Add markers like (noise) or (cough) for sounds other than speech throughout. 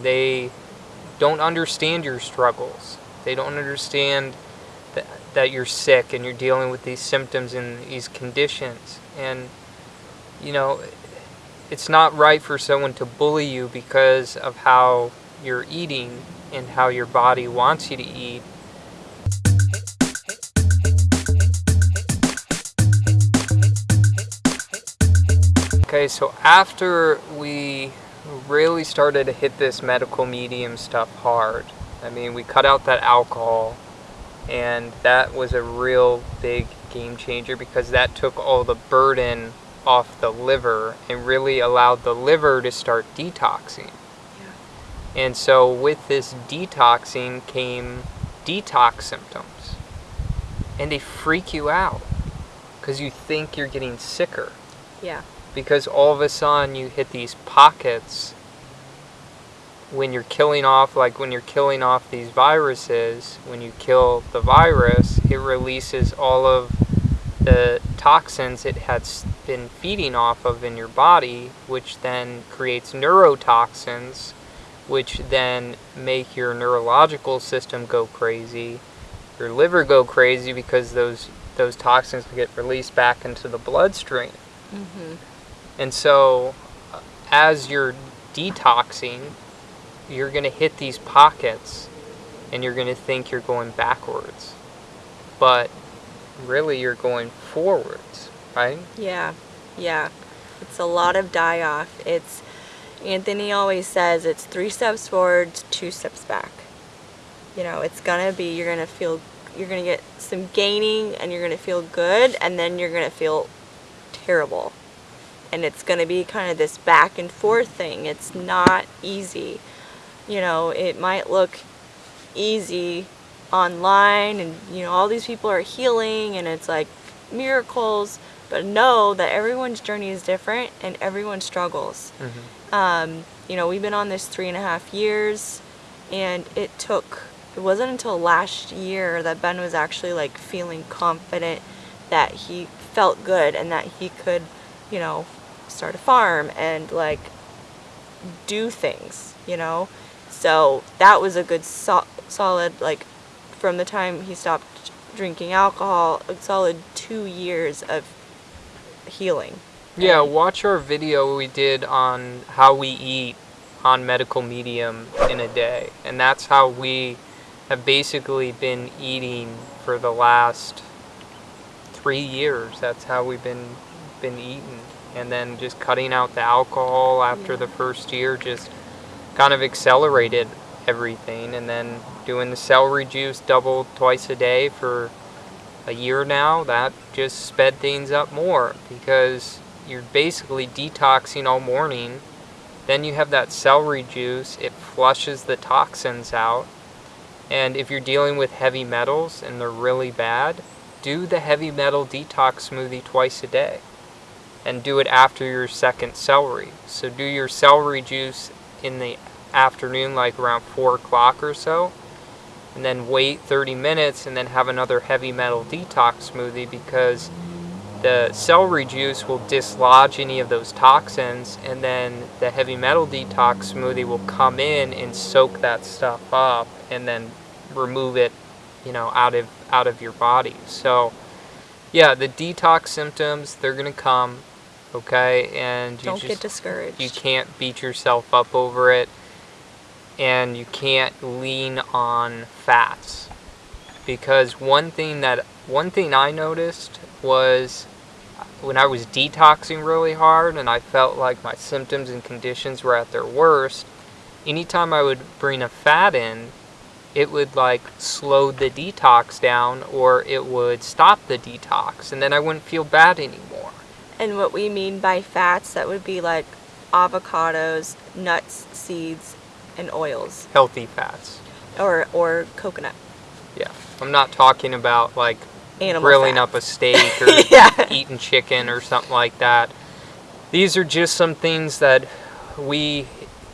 they don't understand your struggles. They don't understand that, that you're sick and you're dealing with these symptoms and these conditions. And, you know, it's not right for someone to bully you because of how you're eating and how your body wants you to eat. Okay, so after we really started to hit this medical medium stuff hard, I mean, we cut out that alcohol, and that was a real big game changer because that took all the burden off the liver and really allowed the liver to start detoxing. Yeah. And so with this detoxing came detox symptoms. And they freak you out because you think you're getting sicker. Yeah. Because all of a sudden you hit these pockets when you're killing off, like when you're killing off these viruses, when you kill the virus, it releases all of the toxins it has been feeding off of in your body, which then creates neurotoxins, which then make your neurological system go crazy, your liver go crazy because those those toxins get released back into the bloodstream. Mm-hmm. And so, uh, as you're detoxing, you're going to hit these pockets and you're going to think you're going backwards. But really, you're going forwards, right? Yeah, yeah. It's a lot of die off. It's, Anthony always says it's three steps forward, two steps back. You know, it's going to be, you're going to feel, you're going to get some gaining and you're going to feel good and then you're going to feel terrible. And it's going to be kind of this back and forth thing. It's not easy you know, it might look easy online and, you know, all these people are healing and it's like miracles, but know that everyone's journey is different and everyone struggles. Mm-hmm. Um, you know, we've been on this three and a half years and it took, it wasn't until last year that Ben was actually like feeling confident that he felt good and that he could, you know, start a farm and like do things, you know. So that was a good so solid, like, from the time he stopped drinking alcohol, a solid two years of healing. Yeah, watch our video we did on how we eat on medical medium in a day. And that's how we have basically been eating for the last three years. That's how we've been been eating. And then just cutting out the alcohol after yeah. the first year just kind of accelerated everything. And then doing the celery juice double twice a day for a year now that just sped things up more because you're basically detoxing all morning. Then you have that celery juice it flushes the toxins out. And if you're dealing with heavy metals and they're really bad do the heavy metal detox smoothie twice a day and do it after your second celery so do your celery juice in the afternoon, like around 4 o'clock or so. And then wait 30 minutes and then have another heavy metal detox smoothie because the celery juice will dislodge any of those toxins and then the heavy metal detox smoothie will come in and soak that stuff up and then remove it you know out of out of your body so yeah the detox symptoms they're gonna come okay? And you don't just, get discouraged. you can't beat yourself up over it. And you can't lean on fats. Because one thing that one thing I noticed was when I was detoxing really hard and I felt like my symptoms and conditions were at their worst anytime I would bring a fat in it would like slow the detox down or it would stop the detox. And then I wouldn't feel bad anymore and what we mean by fats, that would be like avocados, nuts, seeds, and oils. Healthy fats. Or or coconut. Yeah. I'm not talking about like Animal grilling up a steak (laughs) or yeah. eating chicken or something like that. These are just some things that we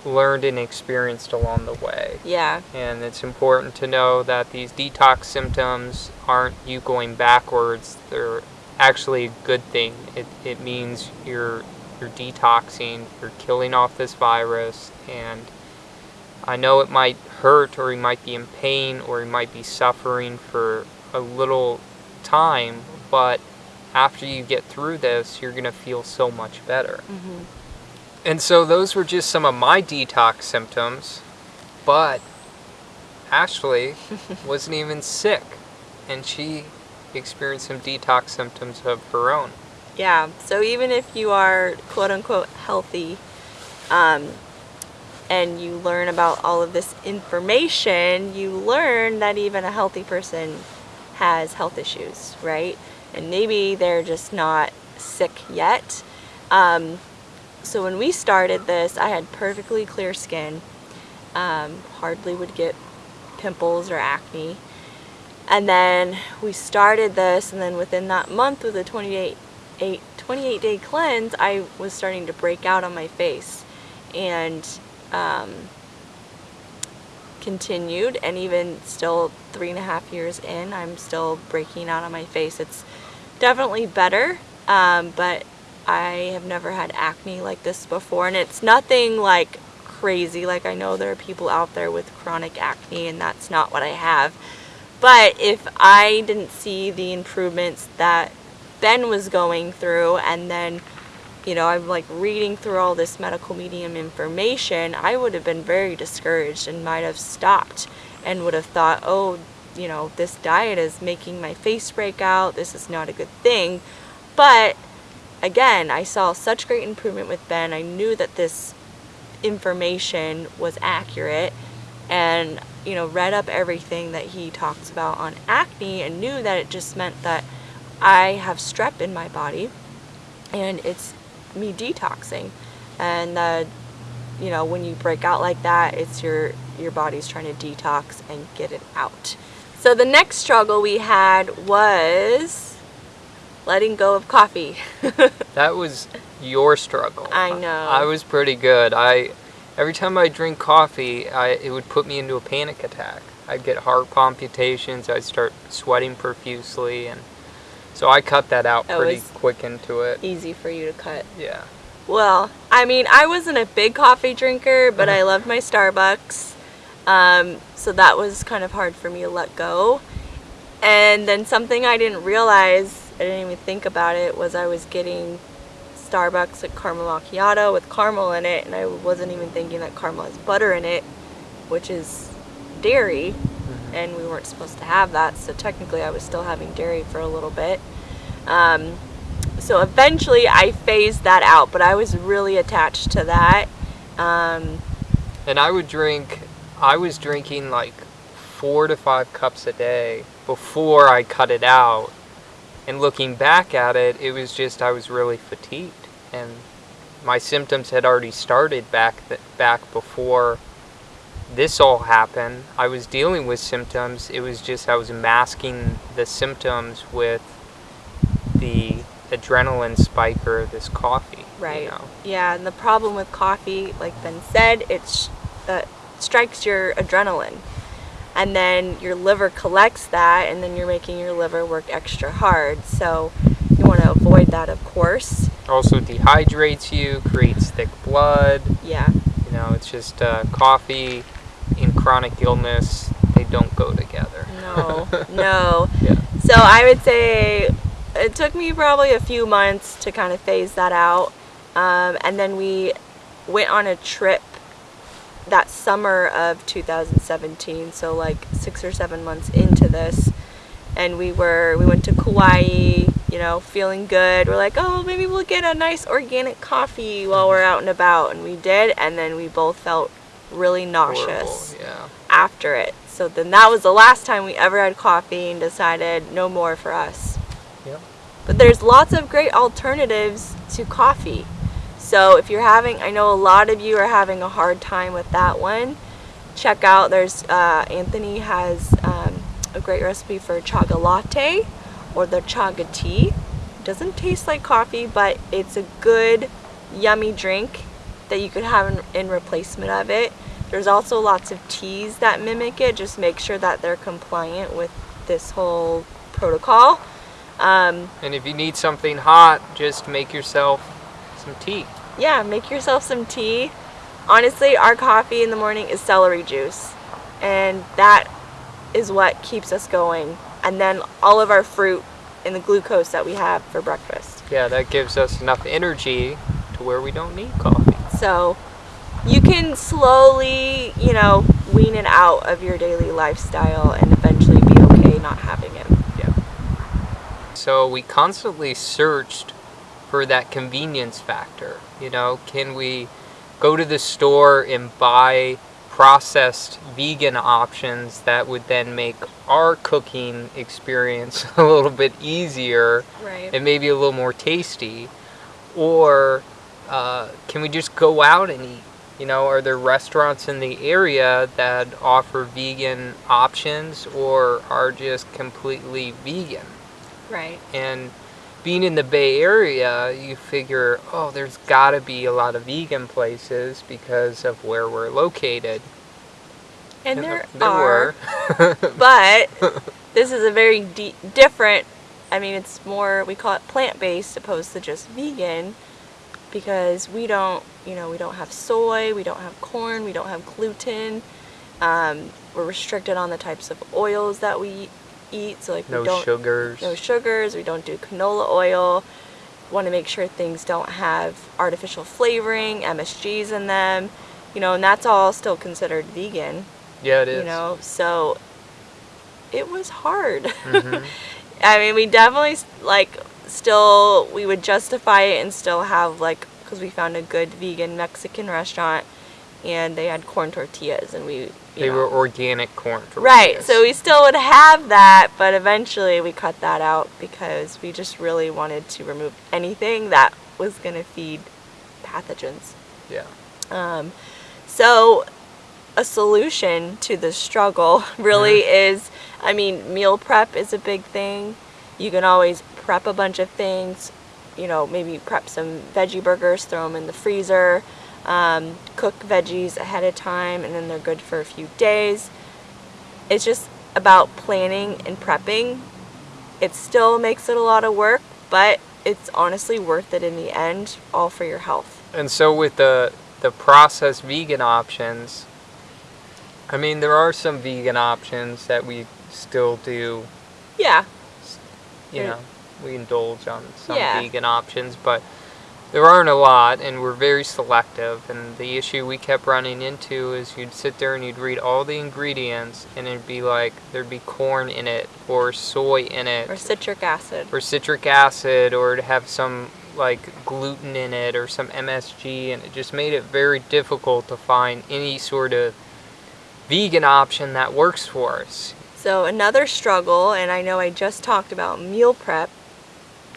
learned and experienced along the way. Yeah. And it's important to know that these detox symptoms aren't you going backwards. They're actually a good thing. It, it means you're you're detoxing, you're killing off this virus, and I know it might hurt or he might be in pain or he might be suffering for a little time, but after you get through this, you're going to feel so much better. Mm-hmm. And so those were just some of my detox symptoms, but Ashley (laughs) wasn't even sick and she experienced some detox symptoms of her own. Yeah, so even if you are quote unquote healthy, um, and you learn about all of this information, you learn that even a healthy person has health issues, right? And maybe they're just not sick yet. Um, so when we started this, I had perfectly clear skin, um, hardly would get pimples or acne. And then we started this, and then within that month with a 28, eight, 28 day cleanse, I was starting to break out on my face. And um, continued. And even still three and a half years in I'm still breaking out on my face. It's definitely better um, but I have never had acne like this before. And it's nothing like crazy. Like I know there are people out there with chronic acne and that's not what I have but if I didn't see the improvements that Ben was going through and then you know, I'm like reading through all this medical medium information, I would have been very discouraged and might have stopped and would have thought, oh, you know, this diet is making my face break out. This is not a good thing. But again, I saw such great improvement with Ben. I knew that this information was accurate and, you know, read up everything that he talks about on acne and knew that it just meant that I have strep in my body and it's me detoxing. And uh, you know when you break out like that it's your your body's trying to detox and get it out. So the next struggle we had was letting go of coffee. (laughs) That was your struggle. I know. I was pretty good. I every time i drink coffee I, it would put me into a panic attack i'd get heart palpitations i'd start sweating profusely and so I cut that out pretty quick into it. Easy for you to cut. Yeah. Well, I mean, I wasn't a big coffee drinker, but I loved my Starbucks. Um, so that was kind of hard for me to let go. And then something I didn't realize, I didn't even think about it, was I was getting Starbucks at caramel macchiato with caramel in it, and I wasn't even thinking that caramel has butter in it, which is dairy and we weren't supposed to have that so technically I was still having dairy for a little bit. Um, so eventually I phased that out but I was really attached to that. Um, and I would drink I was drinking like four to five cups a day before I cut it out and looking back at it it was just I was really fatigued and my symptoms had already started back back before this all happened, I was dealing with symptoms. It was just I was masking the symptoms with the adrenaline spiker of this coffee. Right. You know? Yeah, and the problem with coffee, like Ben said, it uh, strikes your adrenaline. And then your liver collects that, and then you're making your liver work extra hard. So you want to avoid that, of course. Also dehydrates you, creates thick blood. Yeah. You know, it's just uh, coffee in chronic illness, they don't go together. No, (laughs) no. Yeah. So I would say it took me probably a few months to kind of phase that out. Um, and then we went on a trip that summer of 2017, so like six or seven months into this. And we were, we went to Kauai, you know, feeling good. We're like, oh, maybe we'll get a nice organic coffee while we're out and about. And we did, and then we both felt really nauseous yeah. after it. So then that was the last time we ever had coffee and decided no more for us. Yep. But there's lots of great alternatives to coffee. So if you're having, I know a lot of you are having a hard time with that one. Check out, there's, uh, Anthony has um, a great recipe for chaga latte or the chaga tea. It doesn't taste like coffee, but it's a good, yummy drink that you could have in, in replacement of it. There's also lots of teas that mimic it. Just make sure that they're compliant with this whole protocol. Um, and if you need something hot, just make yourself some tea. Yeah, make yourself some tea. honestly, our coffee in the morning is celery juice, and that is what keeps us going. And then all of our fruit and the glucose that we have for breakfast. Yeah, that gives us enough energy to where we don't need coffee. So you can slowly, you know, wean it out of your daily lifestyle and eventually be okay not having it. Yeah. So we constantly searched for that convenience factor. You know, can we go to the store and buy processed vegan options that would then make our cooking experience (laughs) a little bit easier Right. and maybe a little more tasty? Or uh, can we just go out and eat? You know, are there restaurants in the area that offer vegan options or are just completely vegan? Right. And being in the Bay Area, you figure, oh, there's got to be a lot of vegan places because of where we're located. And there, there are, were. (laughs) but this is a very different. I mean, it's more we call it plant-based opposed to just vegan, because we don't, you know, we don't have soy, we don't have corn, we don't have gluten. Um, we're restricted on the types of oils that we eat. So like no we don't sugars. no sugars. We don't do canola oil. Want to make sure things don't have artificial flavoring, MSGs in them. You know, and that's all still considered vegan yeah, it is. you know so it was hard Mhm. (laughs) i mean we definitely like still we would justify it and still have like because we found a good vegan mexican restaurant and they had corn tortillas and we They know, were organic corn right so we still would have that but eventually we cut that out because we just really wanted to remove anything that was going to feed pathogens Yeah. um, so, a solution to the struggle (laughs) really is I mean, meal prep is a big thing. You can always prep a bunch of things, you know, maybe prep some veggie burgers, throw them in the freezer, um, cook veggies ahead of time, and then they're good for a few days. It's just about planning and prepping. It still makes it a lot of work, but it's honestly worth it in the end, all for your health. And so with the the processed vegan options, I mean there are some vegan options that we still do, Yeah, you know, we indulge on some Yeah. vegan options, but there aren't a lot and we're very selective and the issue we kept running into is you'd sit there and you'd read all the ingredients and it'd be like there'd be corn in it or soy in it or citric acid. or citric acid or to have some like gluten in it or some MSG and it just made it very difficult to find any sort of vegan option that works for us. So another struggle, and I know I just talked about meal prep,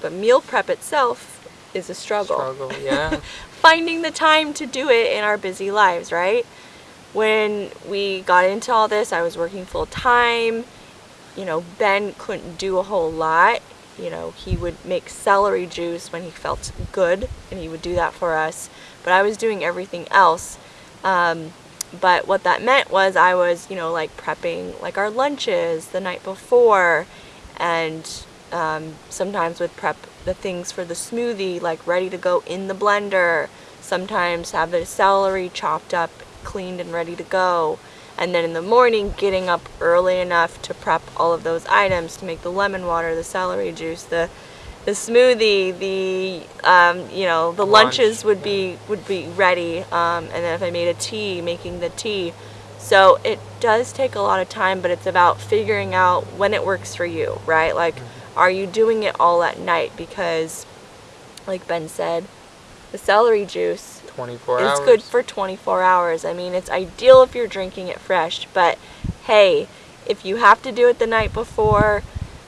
but meal prep itself is a struggle. Struggle, yeah. (laughs) Finding the time to do it in our busy lives, right? When we got into all this, I was working full time. You know, Ben couldn't do a whole lot. You know, he would make celery juice when he felt good, and he would do that for us. But I was doing everything else. Um, but what that meant was I was, you know, like prepping like our lunches the night before, and um, sometimes would prep the things for the smoothie like ready to go in the blender. Sometimes have the celery chopped up, cleaned and ready to go. And then in the morning, getting up early enough to prep all of those items to make the lemon water, the celery juice, the the smoothie, the um, you know the Lunch, lunches would be would be ready, um, and then if I made a tea, making the tea. So it does take a lot of time, but it's about figuring out when it works for you, right? Like, are you doing it all at night? Because, like Ben said, the celery juice 24 is hours. good for 24 hours. I mean, it's ideal if you're drinking it fresh, but hey, if you have to do it the night before,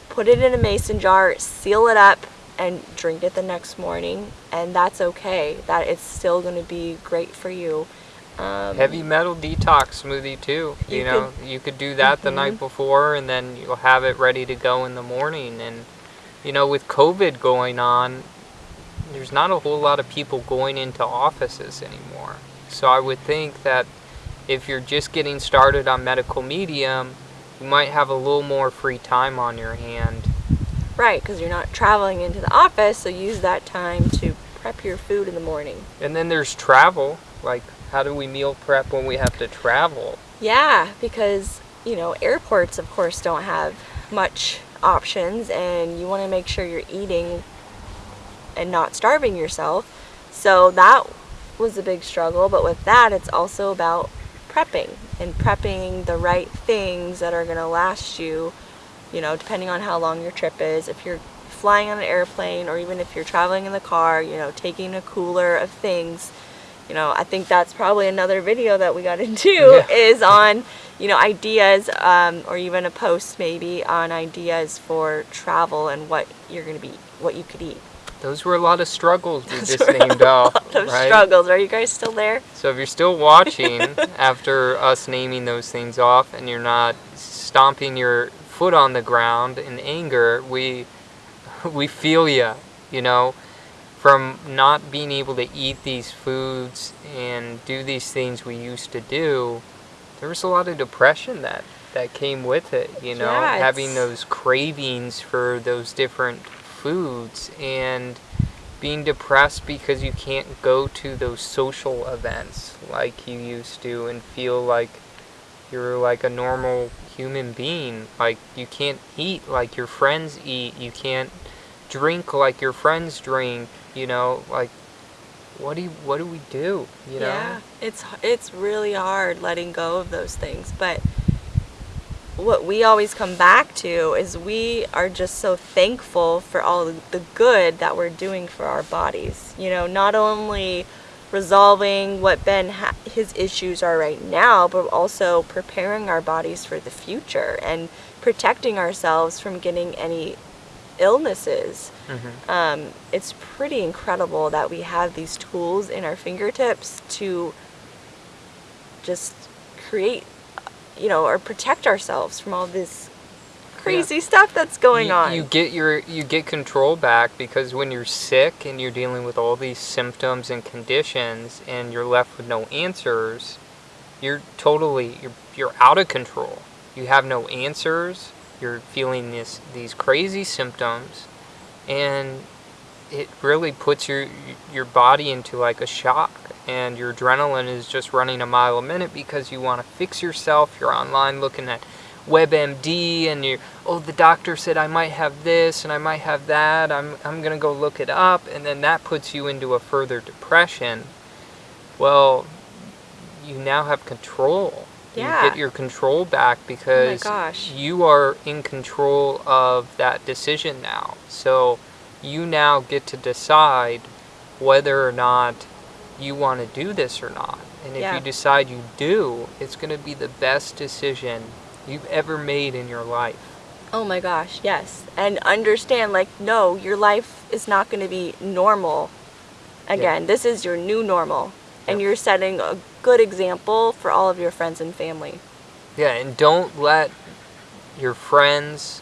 put it in a mason jar, seal it up, and drink it the next morning, and that's okay. That it's still going to be great for you. Um, Heavy metal detox smoothie too. You, You know, you could do that the Mhm. night before and then you'll have it ready to go in the morning and you know, with COVID going on, there's not a whole lot of people going into offices anymore. So I would think that if you're just getting started on medical medium, you might have a little more free time on your hand. Right, because you're not traveling into the office, so use that time to prep your food in the morning. And then there's travel. Like, how do we meal prep when we have to travel? Yeah, because, you know, airports, of course, don't have much options, and you want to make sure you're eating and not starving yourself. So that was a big struggle, but with that, it's also about prepping and prepping the right things that are going to last you, you know, depending on how long your trip is. If you're flying on an airplane or even if you're traveling in the car, you know, taking a cooler of things. You know, I think that's probably another video that we got (laughs) into (laughs) yeah. is on, you know, ideas um, or even a post maybe on ideas for travel and what you're going to be, what you could eat. Those were a lot of struggles we just named off. of right? struggles. Are you guys still there? So if you're still watching (laughs) after us naming those things off and you're not stomping your foot on the ground in anger, we we feel you, you know, from not being able to eat these foods and do these things we used to do. There was a lot of depression that that came with it, you know, yeah, having those cravings for those different foods and being depressed because you can't go to those social events like you used to and feel like you're like a normal human being. Like you can't eat like your friends eat. You can't drink like your friends drink, you know, like what do you, what do we do, you know? Yeah. It's it's really hard letting go of those things, but what we always come back to is we are just so thankful for all the good that we're doing for our bodies. You know, not only resolving what Ben his issues are right now, but also preparing our bodies for the future and protecting ourselves from getting any illnesses. Mm-hmm. Um, it's pretty incredible that we have these tools in our fingertips to just create you know, or protect ourselves from all this crazy yeah. stuff that's going you, on. You get your you get control back because when you're sick and you're dealing with all these symptoms and conditions and you're left with no answers, you're totally you're you're out of control. You have no answers. You're feeling this these crazy symptoms and it really puts your your body into like a shock and your adrenaline is just running a mile a minute because you want to fix yourself. You're online looking at WebMD and you oh the doctor said I might have this and I might have that. I'm I'm going to go look it up and then that puts you into a further depression. Well, you now have control. Yeah. You get your control back oh because oh you are in control of that decision now. So you now get to decide whether or not you want to do this or not. And if yeah. you decide you do, it's going to be the best decision you've ever made in your life. Oh my gosh, yes. And understand, like, no, your life is not going to be normal again. Yeah. This is your new normal. And you're setting a good example for all of your friends and family. Yeah, and don't let your friends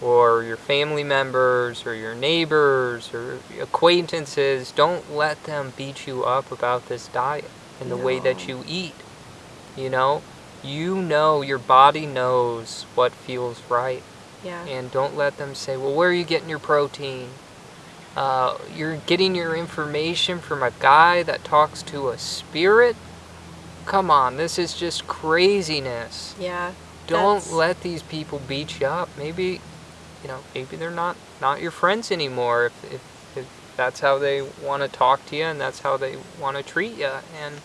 or your family members or your neighbors or acquaintances, don't let them beat you up about this diet and the no. way that you eat. You know, you know, your body knows what feels right. Yeah. And don't let them say, well, where are you getting your protein? Uh, you're getting your information from a guy that talks to a spirit? Come on, this is just craziness. Yeah. Don't let these people beat you up. Maybe you know, maybe they're not not your friends anymore if, if, if that's how they want to talk to you and that's how they want to treat you. And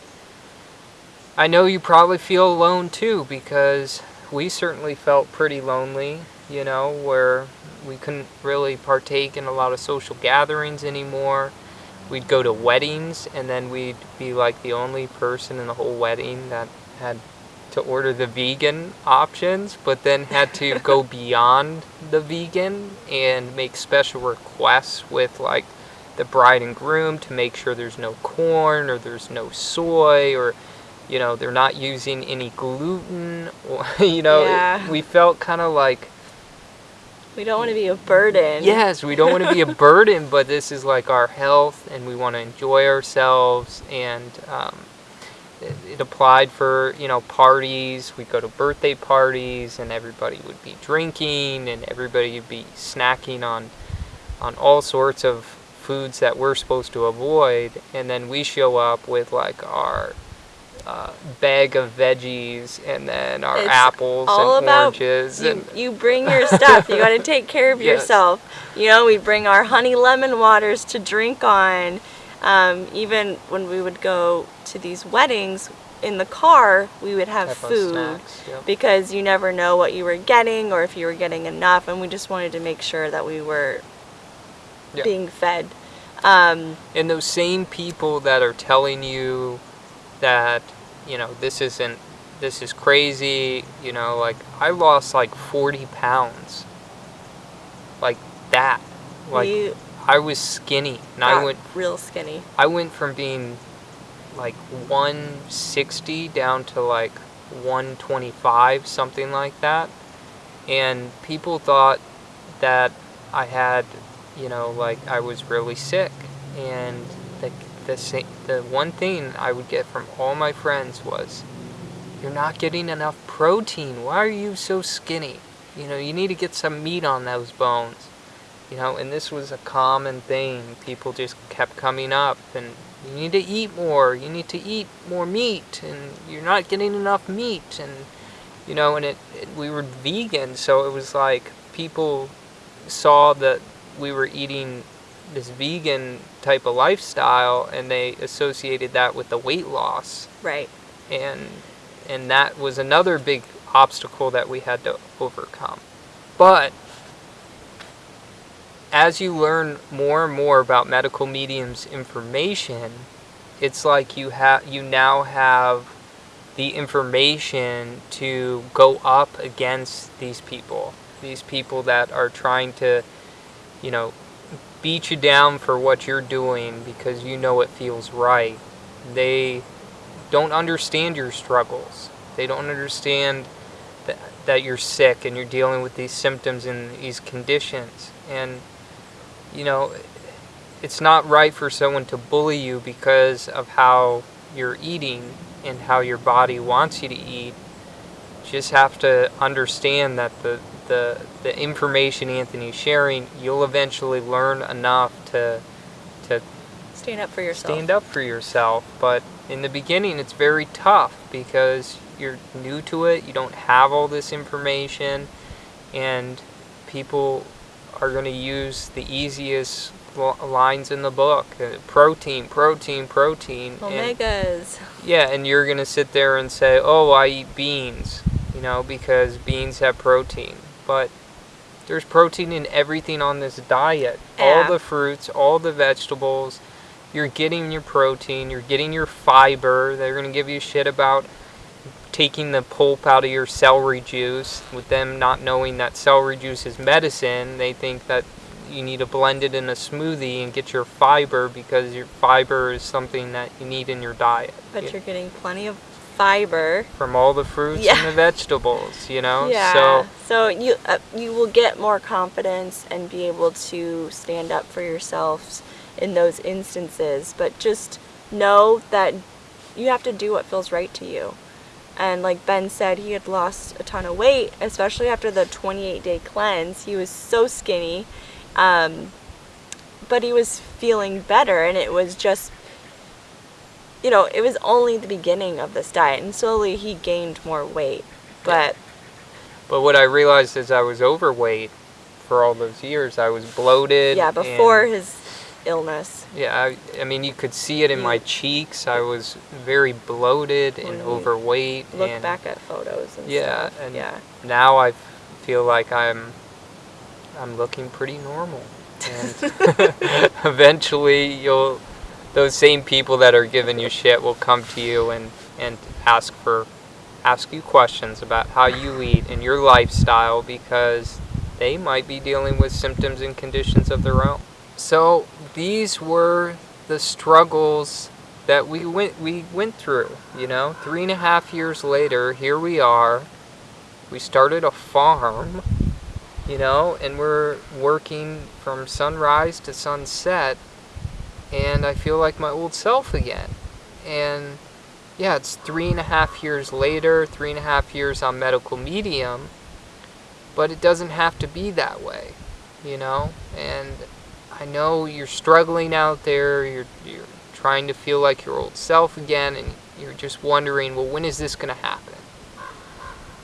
I know you probably feel alone too because we certainly felt pretty lonely, you know, where we couldn't really partake in a lot of social gatherings anymore. We'd go to weddings and then we'd be like the only person in the whole wedding that had to order the vegan options, but then had to (laughs) go beyond the vegan and make special requests with like the bride and groom to make sure there's no corn or there's no soy or you know they're not using any gluten or (laughs) you know yeah. we felt kind of like we don't want to be a burden. Yes we don't want to be a (laughs) burden but this is like our health and we want to enjoy ourselves and um, it, applied for you know parties. We'd go to birthday parties and everybody would be drinking and everybody would be snacking on on all sorts of foods that we're supposed to avoid and then we show up with like our uh, bag of veggies and then our It's apples and about oranges. You, and you bring your stuff. You got to take care of (laughs) Yes. yourself. You know, we bring our honey lemon waters to drink on. Um, even when we would go to these weddings in the car, we would have food snacks, yep. because you never know what you were getting or if you were getting enough, and we just wanted to make sure that we were Yeah. being fed. Um, and those same people that are telling you that you know this isn't this is crazy you know like i lost like 40 pounds. Like that. Like we i was skinny and i went real skinny. i went from being like 160 down to like 125 something like that. And people thought that i had you know like i was really sick. And the the sa- the one thing i would get from all my friends was you're not getting enough protein. Why are you so skinny? You know you need to get some meat on those bones. You know and this was a common thing. People just kept coming up and you need to eat more. You need to eat more meat and you're not getting enough meat. And you know and it, it we were vegan so it was like people saw that we were eating this vegan type of lifestyle and they associated that with the weight loss Right. and and that was another big obstacle that we had to overcome. But as you learn more and more about medical mediums information, it's like you have you now have the information to go up against these people. These people that are trying to, you know, beat you down for what you're doing because you know it feels right. They don't understand your struggles. They don't understand that, that you're sick and you're dealing with these symptoms and these conditions. And, you know, it's not right for someone to bully you because of how you're eating and how your body wants you to eat. You just have to understand that the, the, the information Anthony's sharing, you'll eventually learn enough to, to Stand up for yourself. stand up for yourself. But in the beginning, it's very tough because you're new to it. You don't have all this information, and people are going to use the easiest lines in the book: uh, protein, protein, protein. and- yeah, and you're gonna sit there and say, "Oh, I eat beans," you know, because beans have protein. But there's protein in everything on this diet. All the fruits, all the vegetables. You're getting your protein. You're getting your fiber. They're gonna give you shit about taking the pulp out of your celery juice. With them not knowing that celery juice is medicine, they think that you need to blend it in a smoothie and get your fiber because your fiber is something that you need in your diet. But Yeah you're getting plenty of fiber. from all the fruits Yeah. and the vegetables, you know? Yeah. So, So you uh, you will get more confidence and be able to stand up for yourselves in those instances. But just know that you have to do what feels right to you. And like Ben said, he had lost a ton of weight, especially after the 28 day cleanse. He was so skinny. Um, but he was feeling better, and it was just, you know, it was only the beginning of this diet, and slowly he gained more weight. But but what I realized is I was overweight for all those years. I was bloated. yeah, before and- his illness. yeah, I, I mean, you could see it in my mm. cheeks. I was very bloated and When you overweight. Look and back at photos and Yeah, stuff. and- yeah. now I feel like I'm, I'm looking pretty normal. (laughs) And (laughs) eventually, you'll, those same people that are giving you shit will come to you and, and ask for, ask you questions about how you eat and your lifestyle because they might be dealing with symptoms and conditions of their own. So these were the struggles that we went we went through. You know, three and a half years later, here we are. We started a farm, you know, and we're working from sunrise to sunset, and I feel like my old self again. And yeah, it's three and a half years later, three and a half years on medical medium, but it doesn't have to be that way, you know. And I know you're struggling out there. You're you're trying to feel like your old self again, and you're just wondering, well, when is this going to happen?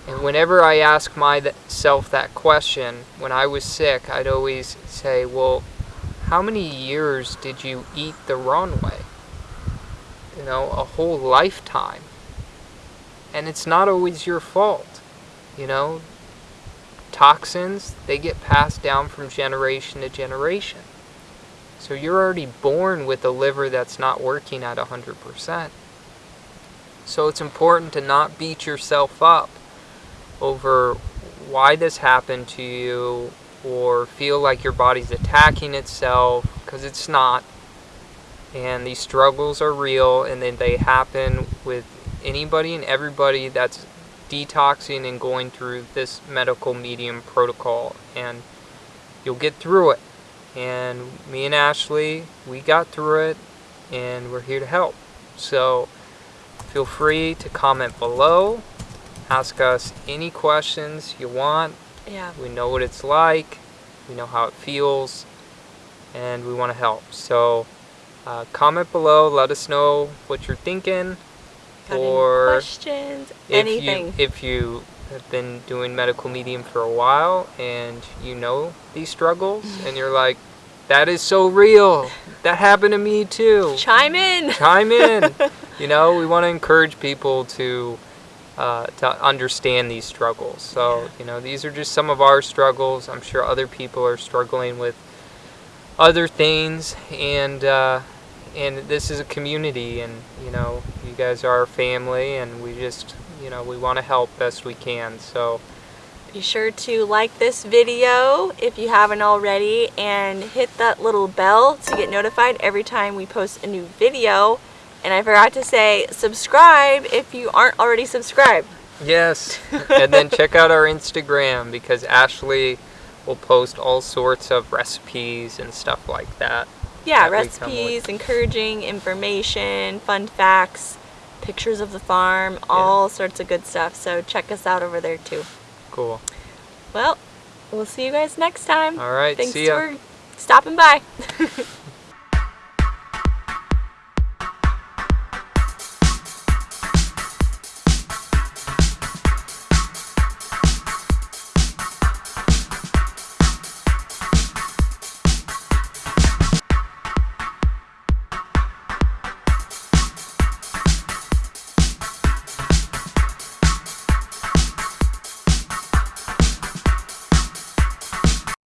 And whenever I ask myself that question, when I was sick, I'd always say, well, how many years did you eat the wrong way? You know, a whole lifetime. And it's not always your fault. You know, toxins, they get passed down from generation to generation. So you're already born with a liver that's not working at 100%. So it's important to not beat yourself up over why this happened to you or feel like your body's attacking itself because it's not. And these struggles are real and then they happen with anybody and everybody that's detoxing and going through this medical medium protocol and you'll get through it. And me and Ashley, we got through it and we're here to help. So feel free to comment below ask us any questions you want. Yeah. We know what it's like. We know how it feels. And we want to help. So uh, comment below. Let us know what you're thinking. Got or questions, if anything. You, if you have been doing medical medium for a while and you know these struggles (laughs) and you're like, that is so real. That happened to me too. Chime in. Chime in. (laughs) you know, we want to encourage people to uh, to understand these struggles. So, you know, these are just some of our struggles. I'm sure other people are struggling with other things, and uh, and this is a community, and you know, you guys are our family, and we just, you know, we want to help best we can. So. Be sure to like this video if you haven't already and hit that little bell to get notified every time we post a new video. And I forgot to say, subscribe if you aren't already subscribed. Yes. (laughs) and then check out our Instagram because Ashley will post all sorts of recipes and stuff like that. Yeah, that recipes, encouraging information, fun facts, pictures of the farm, all sorts of good stuff. So check us out over there too. Cool. Well, we'll see you guys next time. All right, Thanks see ya. for stopping by. (laughs)